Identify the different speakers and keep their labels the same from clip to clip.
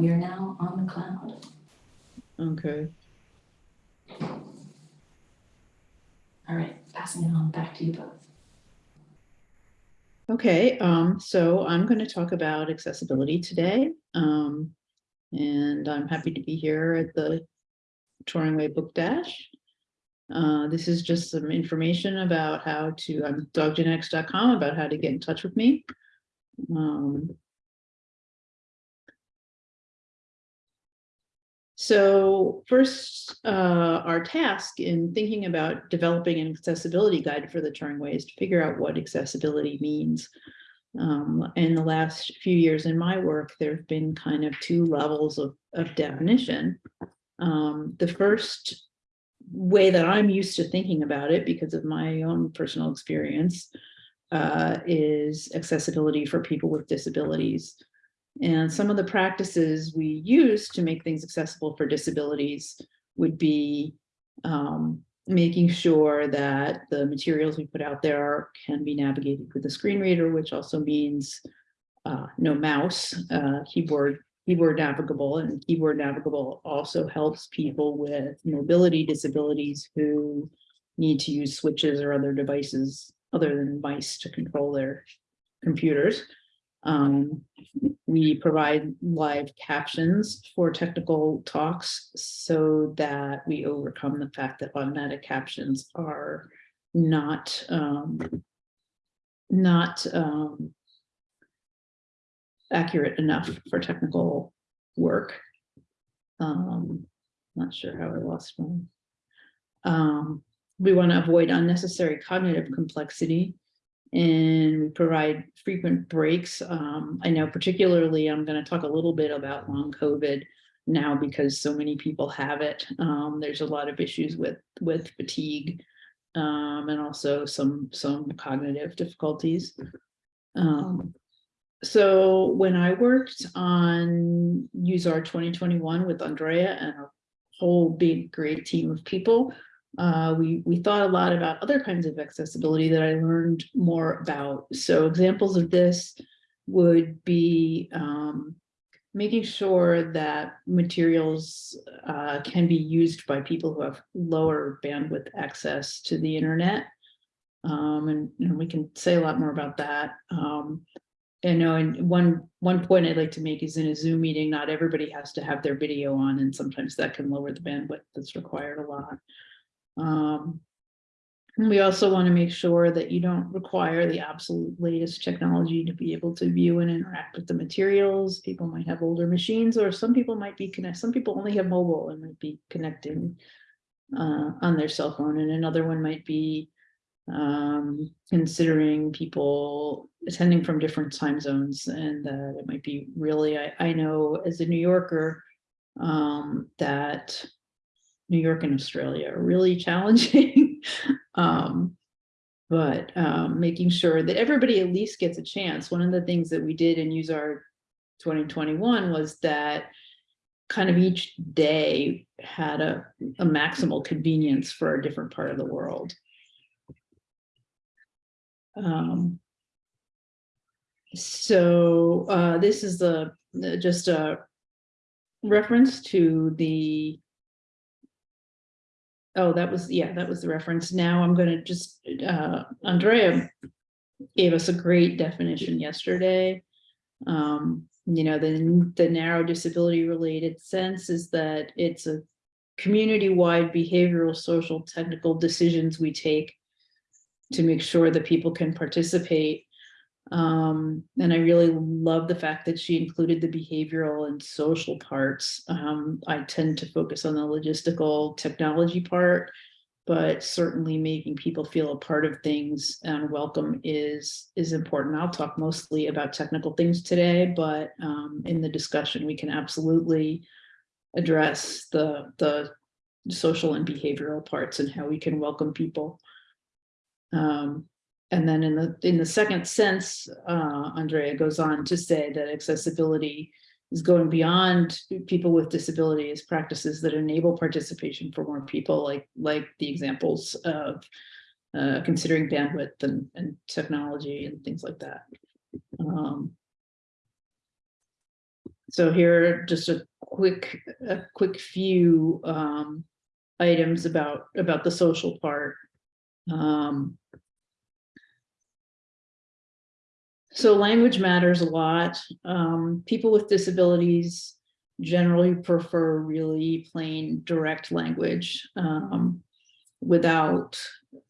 Speaker 1: we are now on the cloud.
Speaker 2: Okay.
Speaker 1: All right, passing it on back to you both.
Speaker 2: Okay, um, so I'm going to talk about accessibility today. Um, and I'm happy to be here at the Turing Way Book Dash. Uh, this is just some information about how to, I'm doggenetics.com about how to get in touch with me. Um, So first, uh, our task in thinking about developing an accessibility guide for the Turing Way is to figure out what accessibility means. Um, in the last few years in my work, there have been kind of two levels of, of definition. Um, the first way that I'm used to thinking about it because of my own personal experience uh, is accessibility for people with disabilities. And some of the practices we use to make things accessible for disabilities would be um, making sure that the materials we put out there can be navigated with a screen reader, which also means uh, no mouse, uh, keyboard, keyboard navigable, and keyboard navigable also helps people with mobility disabilities who need to use switches or other devices other than mice to control their computers. Um, we provide live captions for technical talks so that we overcome the fact that automatic captions are not um, not um, accurate enough for technical work. Um, not sure how I lost one. Um, we want to avoid unnecessary cognitive complexity and we provide frequent breaks. Um, I know particularly I'm going to talk a little bit about long COVID now because so many people have it. Um, there's a lot of issues with with fatigue um, and also some some cognitive difficulties. Um, so when I worked on useR! 2021 with Andrea and a whole big great team of people, uh, we, we thought a lot about other kinds of accessibility that I learned more about. So examples of this would be um, making sure that materials uh, can be used by people who have lower bandwidth access to the internet. Um, and, and, we can say a lot more about that. Um, know, and one one point I'd like to make is in a Zoom meeting, not everybody has to have their video on, and sometimes that can lower the bandwidth that's required a lot. Um, we also want to make sure that you don't require the absolute latest technology to be able to view and interact with the materials. People might have older machines or some people might be connect. Some people only have mobile and might be connecting uh, on their cell phone. And another one might be um, considering people attending from different time zones and that it might be really, I, I know as a New Yorker um, that New York and Australia are really challenging. um, but um, making sure that everybody at least gets a chance. One of the things that we did in useR! 2021 was that kind of each day had a, a maximal convenience for a different part of the world. Um, so uh, this is the just a reference to the Oh, that was, yeah, that was the reference. Now I'm going to just, uh, Andrea gave us a great definition yesterday. Um, you know, the, the narrow disability related sense is that it's a community-wide behavioral, social, technical decisions we take to make sure that people can participate um, and I really love the fact that she included the behavioral and social parts. Um, I tend to focus on the logistical technology part, but certainly making people feel a part of things and welcome is is important. I'll talk mostly about technical things today, but um, in the discussion, we can absolutely address the, the social and behavioral parts and how we can welcome people. Um, and then in the in the second sense, uh, Andrea goes on to say that accessibility is going beyond people with disabilities, practices that enable participation for more people, like like the examples of uh, considering bandwidth and, and technology and things like that. Um, so here just a quick, a quick few um, items about, about the social part. Um, So language matters a lot. Um, people with disabilities generally prefer really plain direct language um, without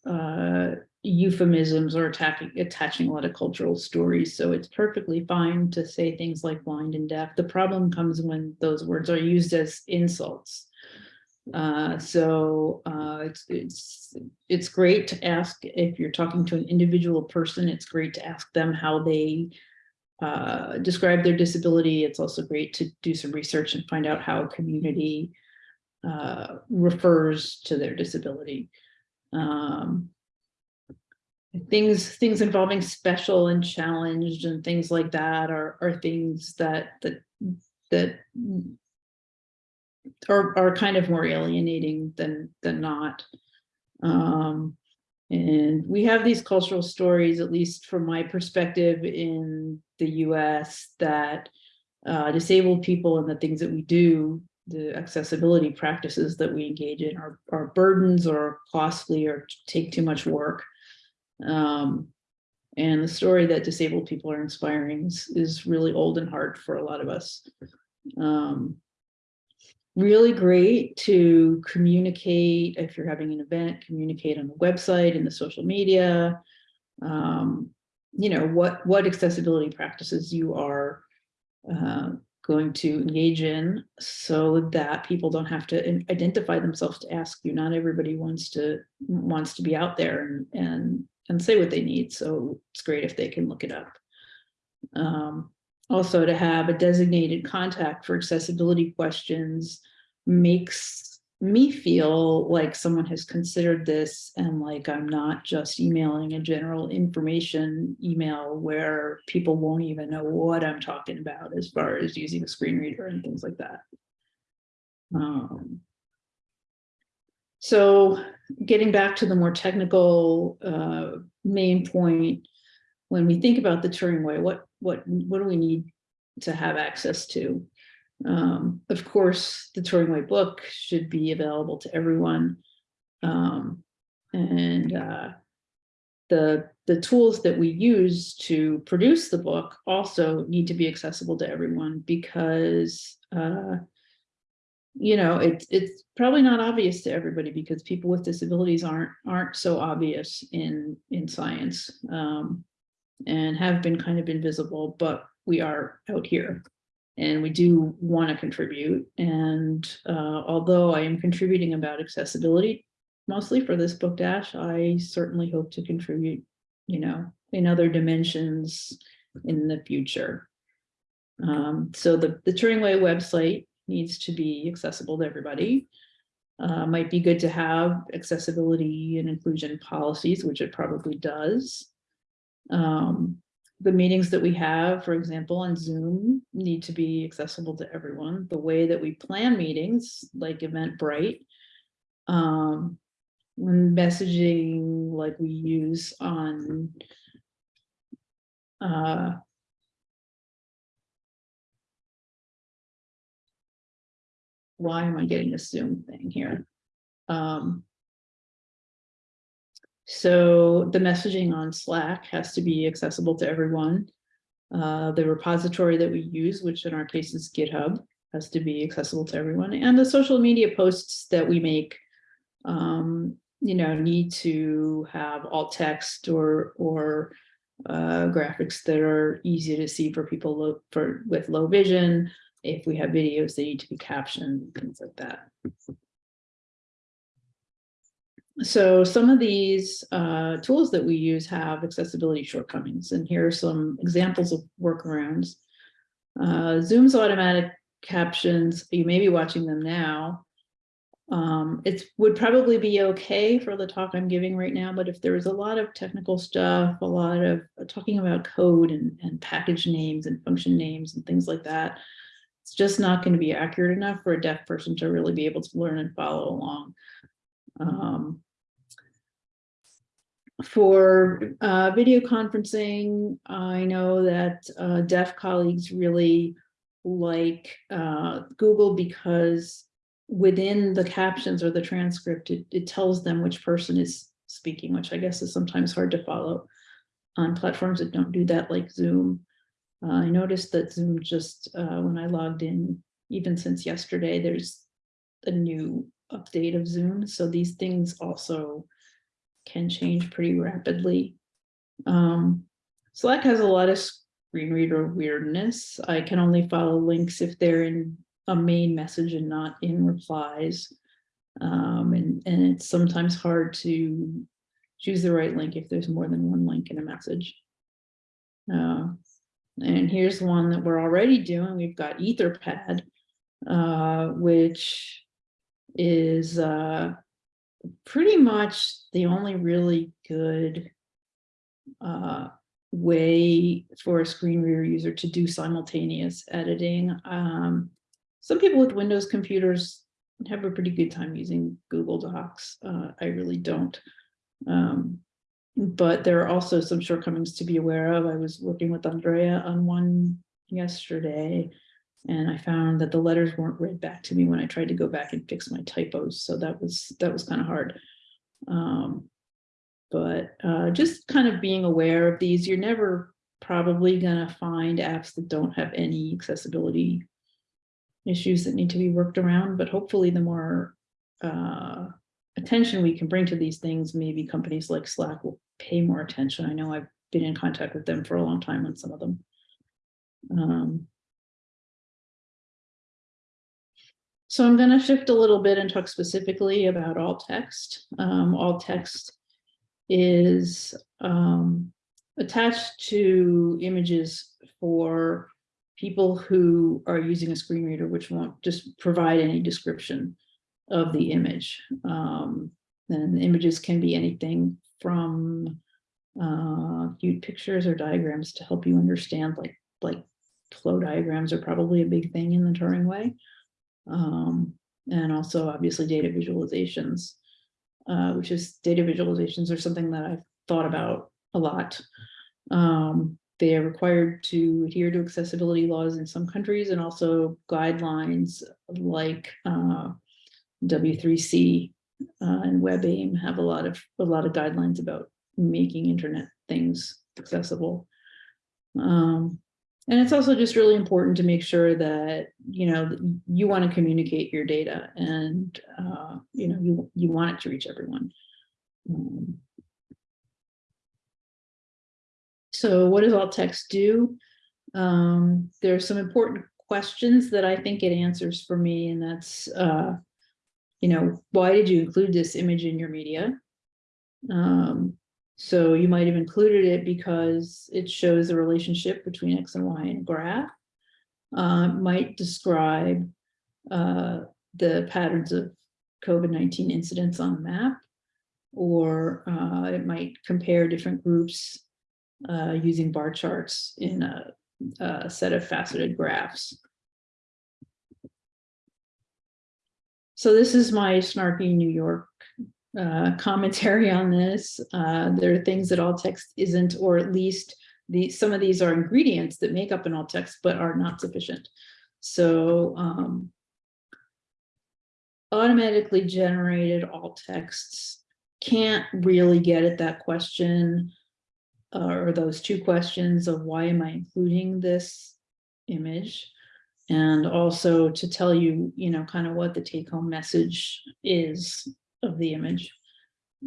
Speaker 2: uh, euphemisms or attacking, attaching a lot of cultural stories. So it's perfectly fine to say things like blind and deaf. The problem comes when those words are used as insults. Uh, so uh, it's, it's, it's great to ask if you're talking to an individual person, it's great to ask them how they uh, describe their disability. It's also great to do some research and find out how a community uh, refers to their disability. Um, things things involving special and challenged and things like that are are things that that that are are kind of more alienating than than not. Um, and we have these cultural stories, at least from my perspective in the US, that uh, disabled people and the things that we do, the accessibility practices that we engage in are, are burdens or costly or take too much work. Um, and the story that disabled people are inspiring is, is really old and hard for a lot of us. Um, really great to communicate if you're having an event, communicate on the website and the social media. Um, you know, what, what accessibility practices you are uh, going to engage in so that people don't have to identify themselves to ask you. Not everybody wants to wants to be out there and and and say what they need. So it's great if they can look it up. Um, also to have a designated contact for accessibility questions makes me feel like someone has considered this and like I'm not just emailing a general information email where people won't even know what I'm talking about as far as using a screen reader and things like that. Um, so getting back to the more technical uh, main point, when we think about the Turing way, what what what do we need to have access to? Um, of course, the Turing Way book should be available to everyone. Um, and uh, the, the tools that we use to produce the book also need to be accessible to everyone because, uh, you know, it, it's probably not obvious to everybody because people with disabilities aren't aren't so obvious in in science um, and have been kind of invisible, but we are out here and we do want to contribute. And uh, although I am contributing about accessibility mostly for this book dash, I certainly hope to contribute, you know, in other dimensions in the future. Um, so the, the Turing Way website needs to be accessible to everybody. Uh, might be good to have accessibility and inclusion policies, which it probably does. Um, the meetings that we have, for example, on Zoom need to be accessible to everyone. The way that we plan meetings, like Eventbrite, um, when messaging like we use on uh, why am I getting this Zoom thing here? Um, so the messaging on Slack has to be accessible to everyone. Uh, the repository that we use, which in our case is GitHub, has to be accessible to everyone. And the social media posts that we make, um, you know, need to have alt text or or uh, graphics that are easy to see for people low, for with low vision. If we have videos, they need to be captioned, things like that. So some of these uh, tools that we use have accessibility shortcomings, and here are some examples of workarounds. Uh, Zoom's automatic captions, you may be watching them now. Um, it would probably be okay for the talk I'm giving right now, but if there is a lot of technical stuff, a lot of talking about code and, and package names and function names and things like that, it's just not going to be accurate enough for a deaf person to really be able to learn and follow along. Um, for uh, video conferencing, I know that uh, deaf colleagues really like uh, Google because within the captions or the transcript, it, it tells them which person is speaking, which I guess is sometimes hard to follow on platforms that don't do that like Zoom. Uh, I noticed that Zoom just, uh, when I logged in, even since yesterday, there's a new update of Zoom. So these things also can change pretty rapidly. Um, Slack has a lot of screen reader weirdness. I can only follow links if they're in a main message and not in replies. Um, and, and it's sometimes hard to choose the right link if there's more than one link in a message. Uh, and here's one that we're already doing. We've got Etherpad, uh, which is uh, pretty much the only really good uh, way for a screen reader user to do simultaneous editing. Um, some people with Windows computers have a pretty good time using Google Docs. Uh, I really don't. Um, but there are also some shortcomings to be aware of. I was working with Andrea on one yesterday, and I found that the letters weren't read back to me when I tried to go back and fix my typos. So that was that was kind of hard. Um, but uh, just kind of being aware of these, you're never probably gonna find apps that don't have any accessibility issues that need to be worked around, but hopefully the more uh, attention we can bring to these things, maybe companies like Slack will pay more attention. I know I've been in contact with them for a long time on some of them. Um, so I'm going to shift a little bit and talk specifically about alt text. Um, alt text is um, attached to images for people who are using a screen reader, which won't just provide any description of the image. Um, and images can be anything from uh, cute pictures or diagrams to help you understand, like like flow diagrams are probably a big thing in the Turing way. Um, and also obviously data visualizations, uh, which is data visualizations are something that I've thought about a lot. Um, they are required to adhere to accessibility laws in some countries and also guidelines like uh, W3C uh, and WebAIM have a lot of a lot of guidelines about making internet things accessible. Um, and it's also just really important to make sure that you know you want to communicate your data and uh, you know you you want it to reach everyone. Um, so what does alt text do? Um, there's some important questions that I think it answers for me, and that's uh, you know, why did you include this image in your media? Um, so you might have included it because it shows the relationship between X and Y in a graph. Uh, might describe uh, the patterns of COVID-19 incidents on a map, or uh, it might compare different groups uh, using bar charts in a, a set of faceted graphs. So this is my snarky New York uh, commentary on this. Uh, there are things that alt text isn't, or at least the some of these are ingredients that make up an alt text, but are not sufficient. So um, automatically generated alt texts can't really get at that question uh, or those two questions of why am I including this image? and also to tell you, you know, kind of what the take home message is of the image.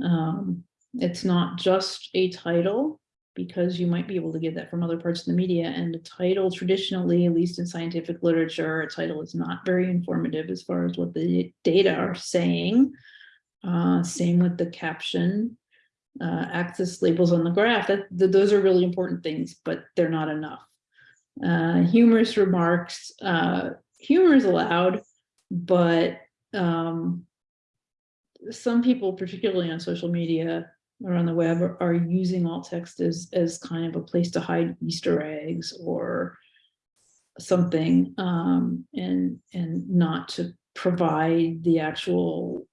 Speaker 2: Um, it's not just a title because you might be able to get that from other parts of the media and a title traditionally, at least in scientific literature, a title is not very informative as far as what the data are saying. Uh, same with the caption, uh, axis labels on the graph, that, that those are really important things, but they're not enough uh, humorous remarks. Uh, humor is allowed, but um, some people, particularly on social media or on the web, are, are using alt text as, as kind of a place to hide Easter eggs or something um, and, and not to provide the actual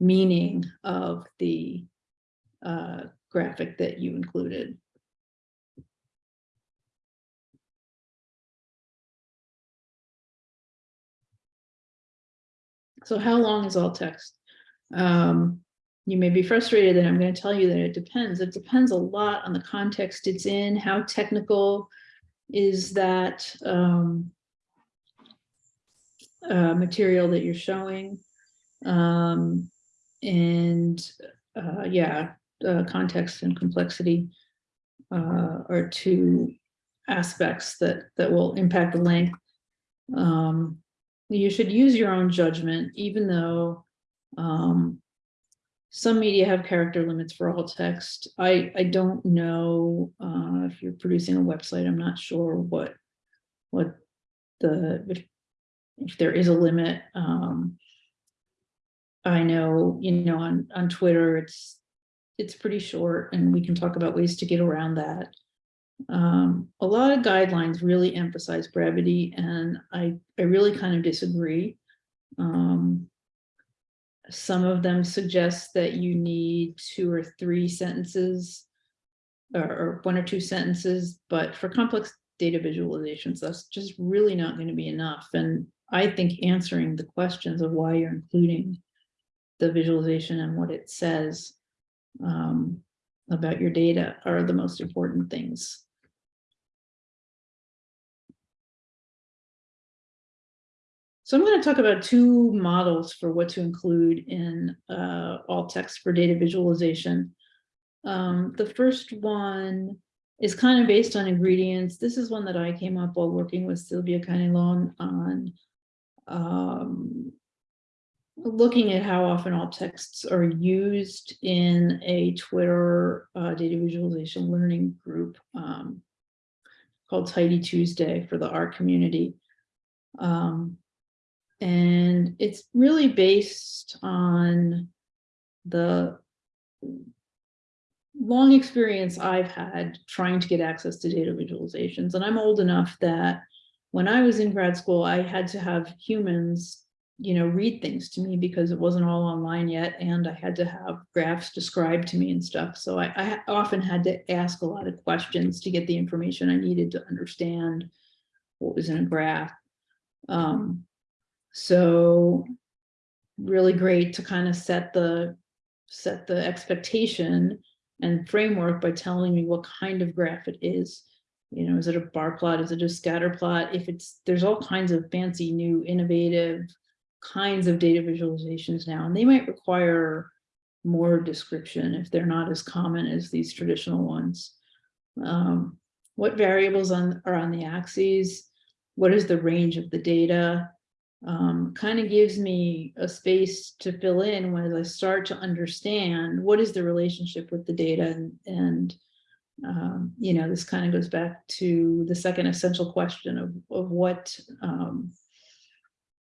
Speaker 2: meaning of the uh, graphic that you included. So how long is alt text? Um, you may be frustrated that I'm going to tell you that it depends. It depends a lot on the context it's in, how technical is that um, uh, material that you're showing. Um, and uh, yeah, uh, context and complexity uh, are two aspects that that will impact the length. Um, you should use your own judgment, even though um, some media have character limits for alt text. I, I don't know uh, if you're producing a website, I'm not sure what, what the, if, if there is a limit. Um, I know, you know, on, on Twitter, it's, it's pretty short and we can talk about ways to get around that. Um, a lot of guidelines really emphasize brevity and I, I really kind of disagree. Um, some of them suggest that you need two or three sentences or, or one or two sentences, but for complex data visualizations, that's just really not going to be enough. And I think answering the questions of why you're including the visualization and what it says um, about your data are the most important things. So I'm going to talk about two models for what to include in uh, alt text for data visualization. Um, the first one is kind of based on ingredients. This is one that I came up while working with Silvia Canelón on um, looking at how often alt texts are used in a Twitter uh, data visualization learning group um, called Tidy Tuesday for the R community. Um, and it's really based on the long experience I've had trying to get access to data visualizations. And I'm old enough that when I was in grad school, I had to have humans, you know, read things to me because it wasn't all online yet. And I had to have graphs described to me and stuff. So I, I often had to ask a lot of questions to get the information I needed to understand what was in a graph. Um, so really great to kind of set the set the expectation and framework by telling me what kind of graph it is. You know, is it a bar plot? Is it a scatter plot? If it's there's all kinds of fancy new innovative kinds of data visualizations now, and they might require more description if they're not as common as these traditional ones. Um, what variables on, are on the axes? What is the range of the data? Um, kind of gives me a space to fill in when I start to understand what is the relationship with the data and, and um, you know, this kind of goes back to the second essential question of, of what, um,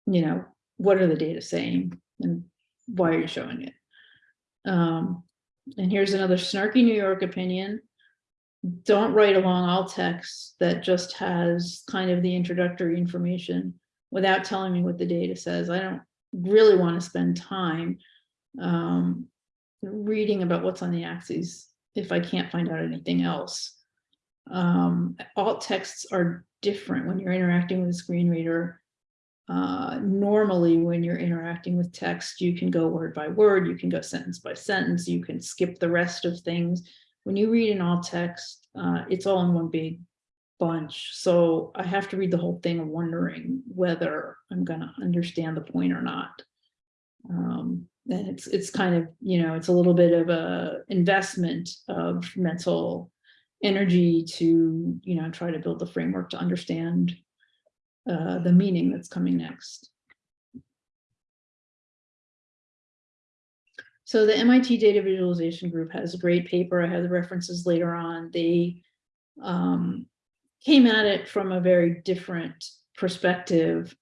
Speaker 2: you know, what are the data saying and why are you showing it? Um, and here's another snarky New York opinion. Don't write along alt text that just has kind of the introductory information without telling me what the data says. I don't really want to spend time um, reading about what's on the axes if I can't find out anything else. Um, alt texts are different when you're interacting with a screen reader. Uh, normally, when you're interacting with text, you can go word by word, you can go sentence by sentence, you can skip the rest of things. When you read an alt text, uh, it's all in one big bunch. So I have to read the whole thing wondering whether I'm going to understand the point or not. Um, and it's it's kind of, you know, it's a little bit of a investment of mental energy to, you know, try to build the framework to understand uh, the meaning that's coming next. So the MIT Data Visualization Group has a great paper. I have the references later on. They um, came at it from a very different perspective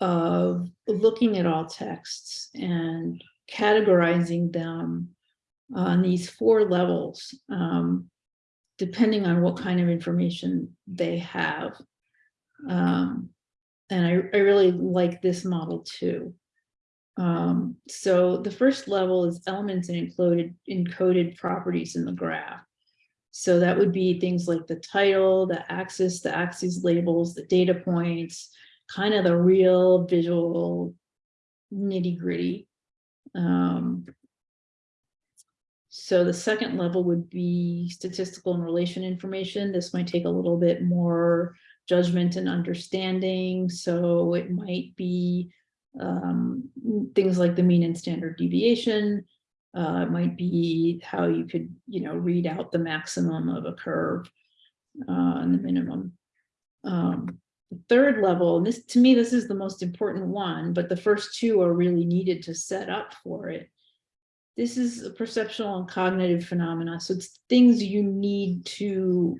Speaker 2: of looking at alt texts and categorizing them on these four levels, um, depending on what kind of information they have. Um, and I, I really like this model too. Um, so the first level is elements and encoded, encoded properties in the graph. So that would be things like the title, the axis, the axes labels, the data points, kind of the real visual nitty gritty. Um, so the second level would be statistical and relation information. This might take a little bit more judgment and understanding, so it might be um, things like the mean and standard deviation. Uh, might be how you could, you know, read out the maximum of a curve uh, and the minimum. Um, the third level, and this, to me, this is the most important one, but the first two are really needed to set up for it. This is a perceptual and cognitive phenomena, so it's things you need to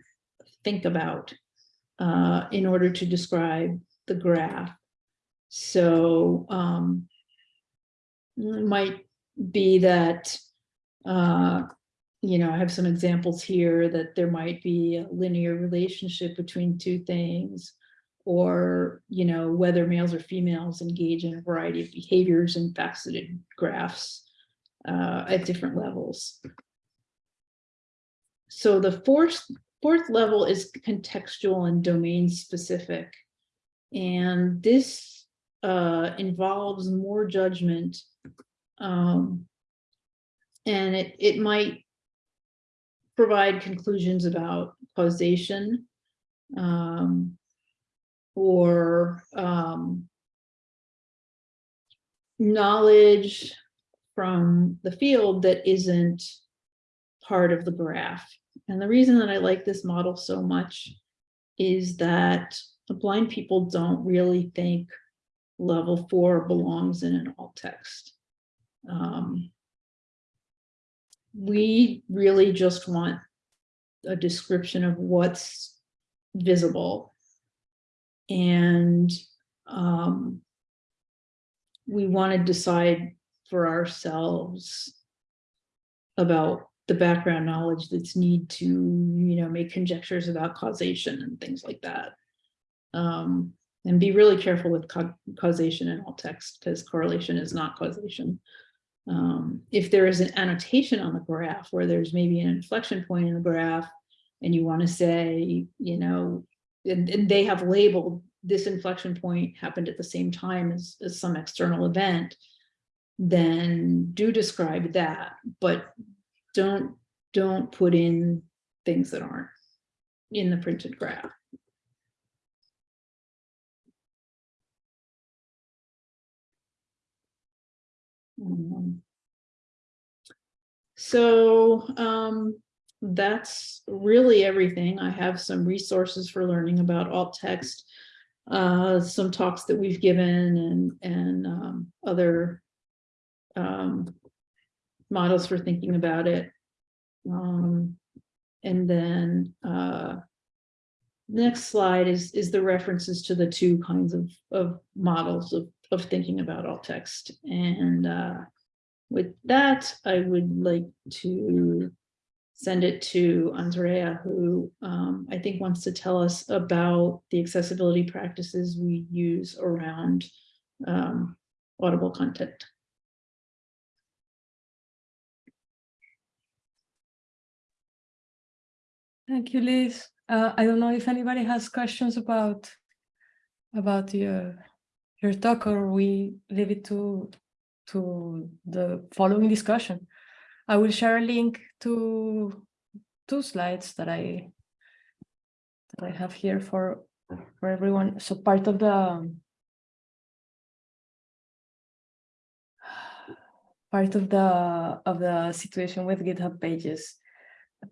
Speaker 2: think about uh, in order to describe the graph. So um, might be that, uh, you know, I have some examples here that there might be a linear relationship between two things or, you know, whether males or females engage in a variety of behaviors and faceted graphs uh, at different levels. So the fourth, fourth level is contextual and domain specific. And this uh, involves more judgment. Um, and it, it might provide conclusions about causation um, or um, knowledge from the field that isn't part of the graph. And the reason that I like this model so much is that blind people don't really think level four belongs in an alt text. Um, we really just want a description of what's visible. And um, we want to decide for ourselves about the background knowledge that's need to, you know, make conjectures about causation and things like that. Um, and be really careful with ca causation in alt text because correlation is not causation. Um, if there is an annotation on the graph where there's maybe an inflection point in the graph and you want to say, you know, and, and they have labeled this inflection point happened at the same time as, as some external event, then do describe that, but don't, don't put in things that aren't in the printed graph. Um, So um, that's really everything. I have some resources for learning about alt text, uh, some talks that we've given and, and um, other um, models for thinking about it. Um, and then uh, next slide is, is the references to the two kinds of, of models of, of thinking about alt text. And uh, with that, I would like to send it to Andrea, who um, I think wants to tell us about the accessibility practices we use around um, audible content.
Speaker 3: Thank you, Liz. Uh, I don't know if anybody has questions about about your your talk, or we leave it to to the following discussion. I will share a link to two slides that I that I have here for for everyone. So part of the part of the of the situation with GitHub pages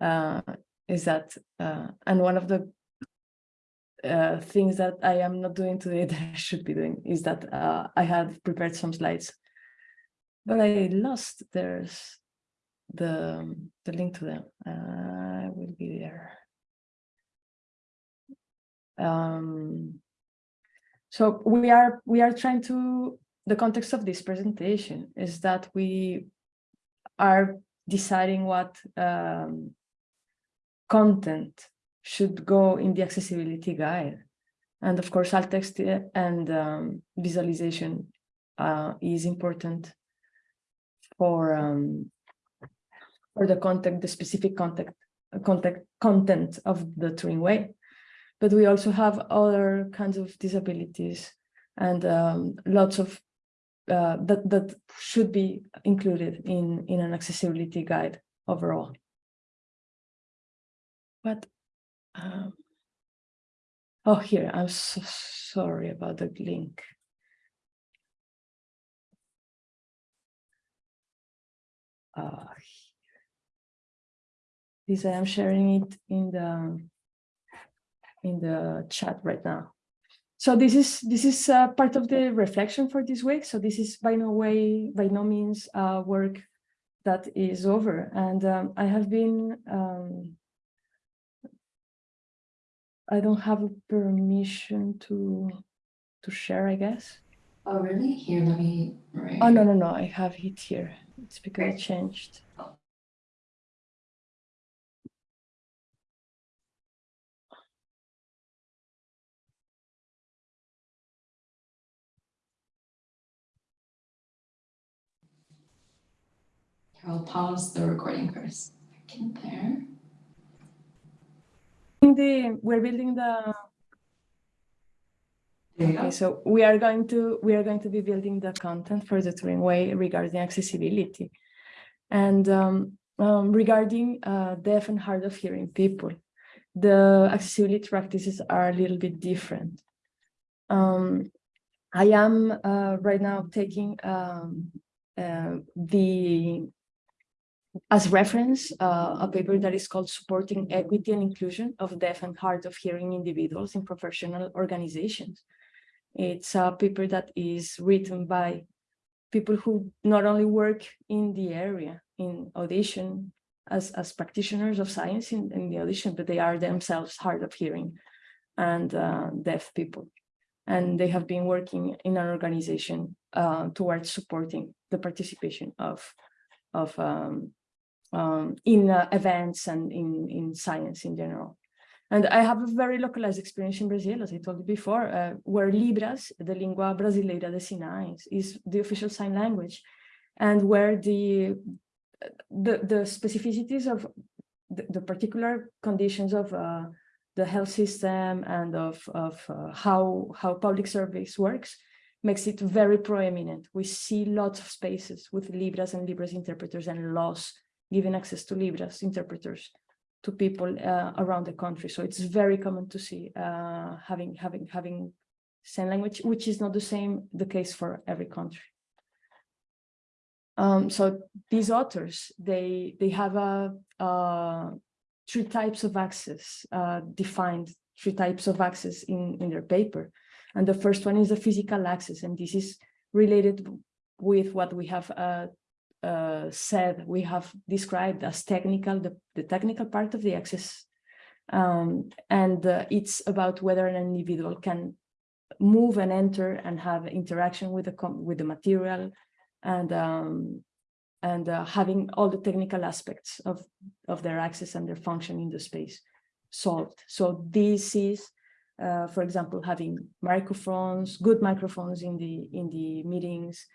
Speaker 3: uh, is that, uh, and one of the uh, things that I am not doing today that I should be doing is that uh, I had prepared some slides, but I lost there's the the link to them. I will be there. Um, so we are we are trying to the context of this presentation is that we are deciding what um, content should go in the accessibility guide. And of course, alt text and um, visualization uh, is important for um, for the content, the specific content, content, content of the Turing way. But we also have other kinds of disabilities and um, lots of uh, that that should be included in in an accessibility guide overall. But um, oh, here I'm so sorry about the link. Uh, this I am sharing it in the in the chat right now. So this is this is uh, part of the reflection for this week. So this is by no way, by no means, uh, work that is over. And um, I have been, um, I don't have permission to to share, I guess.
Speaker 1: Oh, really? Here, let me. right
Speaker 3: Oh no no no! I have it here. It's because it changed.
Speaker 1: Here, I'll pause the recording for a second there.
Speaker 3: In the we're building the Okay, so we are going to we are going to be building the content for the Turing Way regarding accessibility, and um, um, regarding uh, deaf and hard of hearing people, the accessibility practices are a little bit different. Um, I am uh, right now taking um, uh, the as reference uh, a paper that is called supporting equity and inclusion of deaf and hard of hearing individuals in professional organizations. It's a paper that is written by people who not only work in the area in audition as, as practitioners of science in, in the audition, but they are themselves hard of hearing and uh, deaf people. And they have been working in an organization uh, towards supporting the participation of, of um, um, in uh, events and in, in science in general. And I have a very localized experience in Brazil, as I told you before, uh, where Libras, the Língua Brasileira de Sinais, is the official sign language, and where the the, the specificities of the, the particular conditions of uh, the health system and of, of uh, how, how public service works makes it very proeminent. We see lots of spaces with Libras and Libras interpreters and laws giving access to Libras interpreters to people uh, around the country. So it's very common to see uh, having having having sign language, which is not the same the case for every country. Um, so these authors, they they have a, uh, three types of access uh, defined, three types of access in in their paper, and the first one is the physical access, and this is related with what we have uh, said we have described as technical, the, the technical part of the access. Um, and uh, it's about whether an individual can move and enter and have interaction with the with the material and um, and uh, having all the technical aspects of, of their access and their function in the space solved. So this is, uh, for example, having microphones, good microphones in the in the meetings,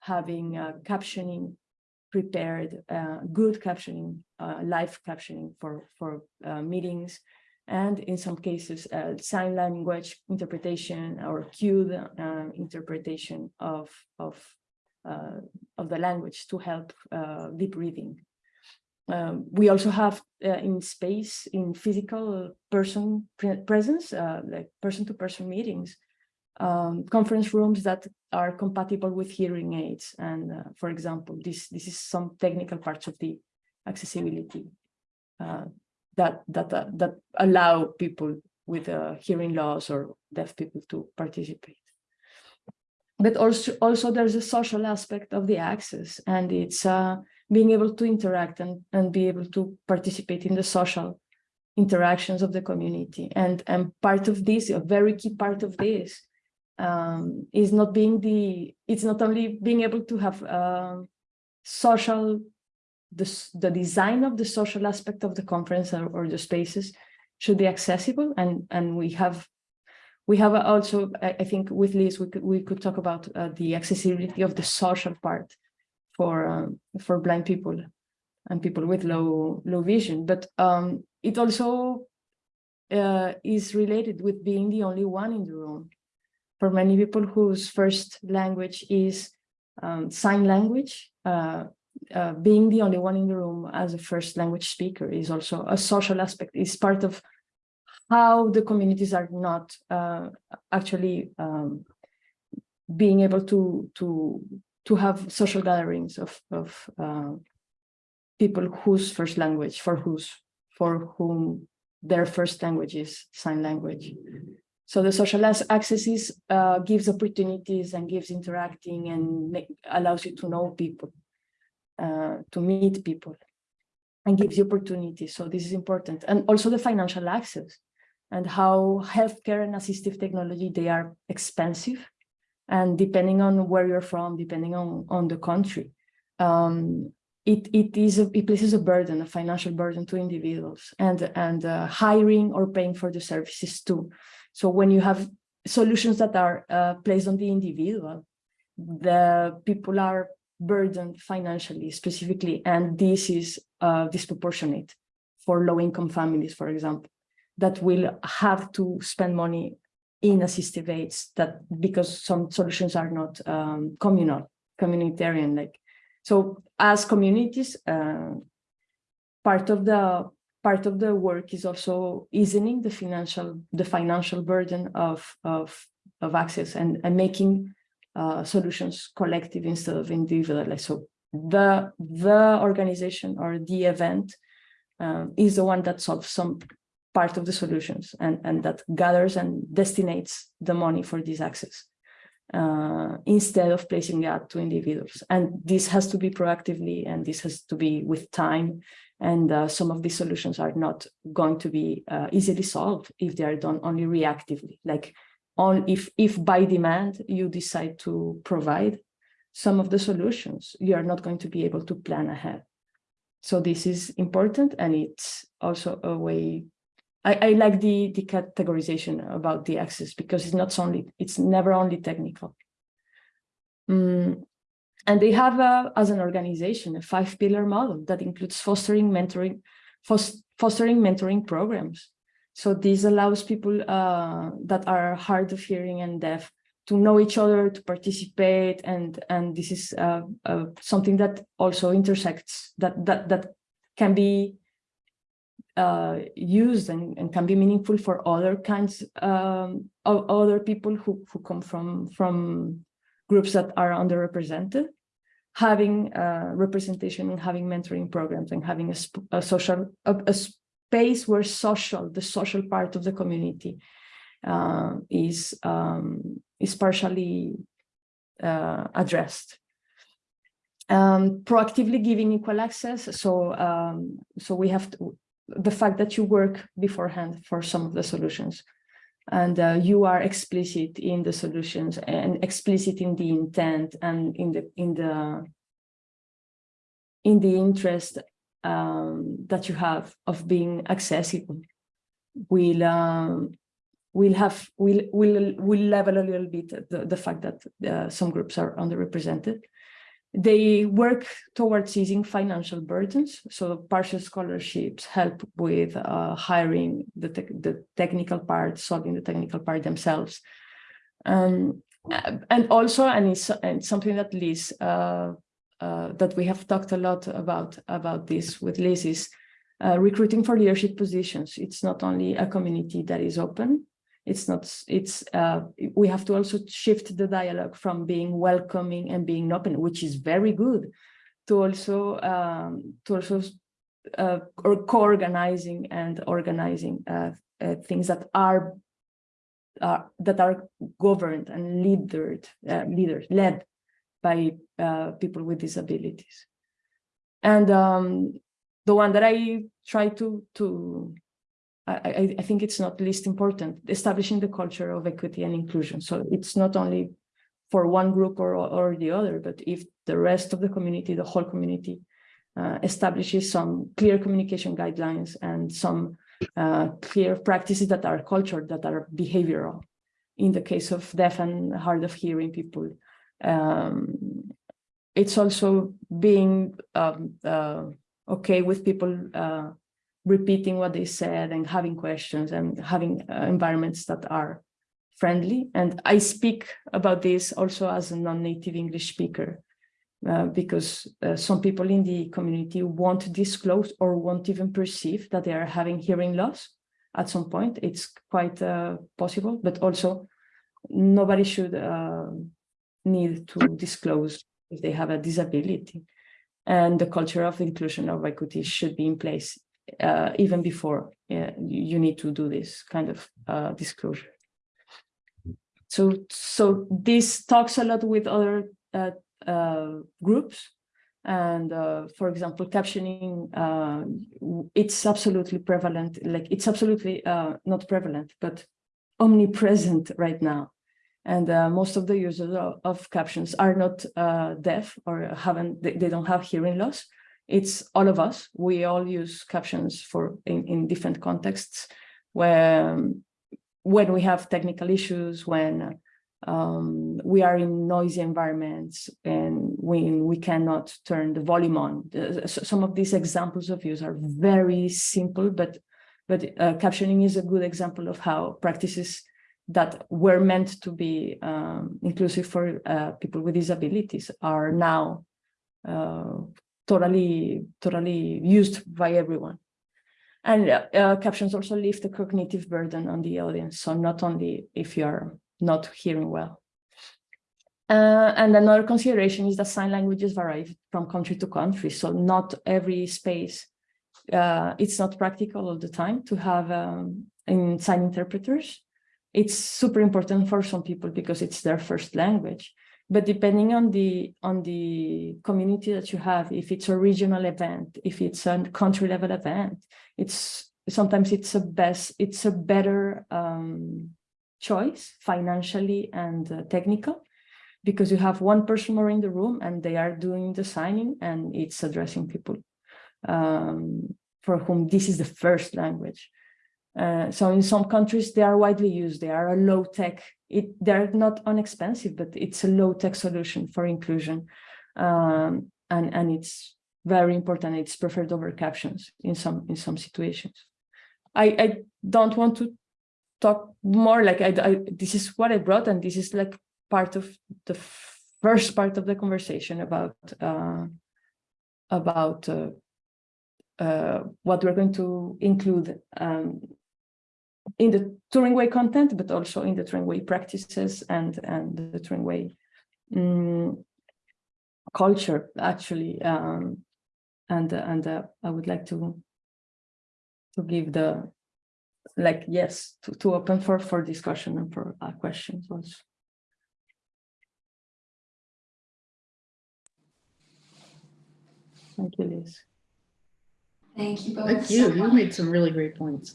Speaker 3: having uh, captioning prepared, uh, good captioning, uh, live captioning for, for uh, meetings, and in some cases, uh, sign language interpretation or cued uh, interpretation of, of, uh, of the language to help deep reading. Um, we also have in space, in physical person pre presence, like person-to-person -person meetings, um, conference rooms that are compatible with hearing aids. And uh, for example, this, this is some technical parts of the accessibility uh, that, that, uh, that allow people with uh, hearing loss or deaf people to participate. But also, also there's a social aspect of the access and it's uh, being able to interact and, and be able to participate in the social interactions of the community. And, and part of this, a very key part of this, um, is not being the, it's not only being able to have uh, social, the, the design of the social aspect of the conference or, or the spaces should be accessible. And, and we have, we have also, I, think with Liz, we could, we could talk about uh, the accessibility of the social part for, um, for blind people and people with low, low vision. But um, it also uh, is related with being the only one in the room for many people whose first language is um, sign language, uh, uh, being the only one in the room as a first language speaker is also a social aspect, is part of how the communities are not uh, actually um, being able to to to have social gatherings of of uh, people whose first language for whose for whom their first language is sign language. So the social access uh, gives opportunities and gives interacting and make, allows you to know people, uh, to meet people and gives you opportunities. So this is important. And also the financial access and how healthcare and assistive technology, they are expensive. And depending on where you're from, depending on, on the country, um, it, it is a, it places a burden, a financial burden to individuals and, and uh, hiring or paying for the services too. So when you have solutions that are uh, placed on the individual, the people are burdened financially specifically, and this is uh, disproportionate for low-income families, for example, that will have to spend money in assistive aids that because some solutions are not um, communal, communitarian, like so as communities, uh, part of the part of the work is also easing the financial the financial burden of of of access and and making uh, solutions collective instead of individual. So the the organization or the event um, is the one that solves some part of the solutions and and that gathers and destinates the money for this access uh, instead of placing that to individuals. And this has to be proactively and this has to be with time. And uh, some of these solutions are not going to be uh, easily solved if they are done only reactively. Like on if, if by demand you decide to provide some of the solutions, you are not going to be able to plan ahead. So this is important and it's also a way I, I like the, the categorization about the access because it's not only, it's never only technical. Mm, and they have, a, as an organization, a five pillar model that includes fostering mentoring, fostering mentoring programs. So this allows people uh, that are hard of hearing and deaf to know each other, to participate, and and this is uh, uh, something that also intersects that that that can be uh, used and, and can be meaningful for other kinds um, of other people who, who come from from groups that are underrepresented. Having uh, representation and having mentoring programs and having a, a social a, a, space where social the social part of the community uh, is um, is partially uh, addressed. Um, proactively giving equal access. So um, so we have to, the fact that you work beforehand for some of the solutions. And uh, you are explicit in the solutions and explicit in the intent and in the in the in the interest um, that you have of being accessible. Will um, will have will will will level a little bit the, the fact that uh, some groups are underrepresented they work towards easing financial burdens. So partial scholarships help with uh, hiring the, te the technical part, solving the technical part themselves. Um, and also, and it's, and something that Liz, uh, uh, that we have talked a lot about, about this with Liz is uh, recruiting for leadership positions. It's not only a community that is open, it's not it's uh, we have to also shift the dialogue from being welcoming and being open which is very good to also um, to also uh, or co-organizing and organizing uh, uh, things that are uh, that are governed and leadered uh, leaders led by people with disabilities. And um, the one that I try to to I, I, think it's not least important, establishing the culture of equity and inclusion. So it's not only for one group or, or the other, but if the rest of the community, the whole community, uh, establishes some clear communication guidelines and some uh, clear practices that are cultured, that are behavioral. In the case of deaf and hard of hearing people, um, it's also being um, uh, okay with people uh, repeating what they said and having questions and having uh, environments that are friendly. And I speak about this also as a non-native English speaker, uh, because uh, some people in the community won't disclose or won't even perceive that they are having hearing loss at some point. It's quite uh, possible, but also nobody should uh, need to disclose if they have a disability. And the culture of inclusion of equity should be in place uh, even before uh, you need to do this kind of uh, disclosure. So, so this talks a lot with other uh, uh, groups. And uh, for example, captioning, uh, it's absolutely prevalent, like it's absolutely not prevalent, but omnipresent right now. And most of the users of, of captions are not deaf or haven't, they, they don't have hearing loss. It's all of us. We all use captions for in, in different contexts where when we have technical issues, when um, we are in noisy environments and when we cannot turn the volume on. Some of these examples of use are very simple, but but uh, captioning is a good example of how practices that were meant to be um, inclusive for uh, people with disabilities are now uh, totally totally used by everyone. And uh, uh, captions also lift the cognitive burden on the audience. So not only if you're not hearing well. Uh, and another consideration is that sign languages vary from country to country. So not every space, uh, it's not practical all the time to have um, in sign interpreters. It's super important for some people because it's their first language. But depending on the on the community that you have, if it's a regional event, if it's a country level event, it's sometimes it's a best it's a better um, choice financially and uh, technical because you have one person more in the room and they are doing the signing and it's addressing people um, for whom this is the first language. Uh, so in some countries they are widely used. They are a low tech. It they're not inexpensive, but it's a low tech solution for inclusion, um, and and it's very important. It's preferred over captions in some in some situations. I I don't want to talk more like I, I this is what I brought, and this is like part of the first part of the conversation about uh, about uh, uh, what we're going to include um, in the Turing Way content, but also in the Turing Way practices and and the Turing Way mm, culture actually. Um, and and uh, I would like to to give the like yes to, to open for for discussion and for uh, questions also. Thank you, Liz.
Speaker 1: Thank you both.
Speaker 2: Thank
Speaker 1: so
Speaker 2: you, you made some really great points.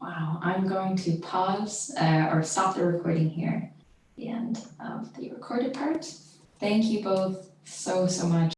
Speaker 1: Wow, I'm going to pause uh, or stop the recording here. The end of the recorded part. Thank you both so, so much.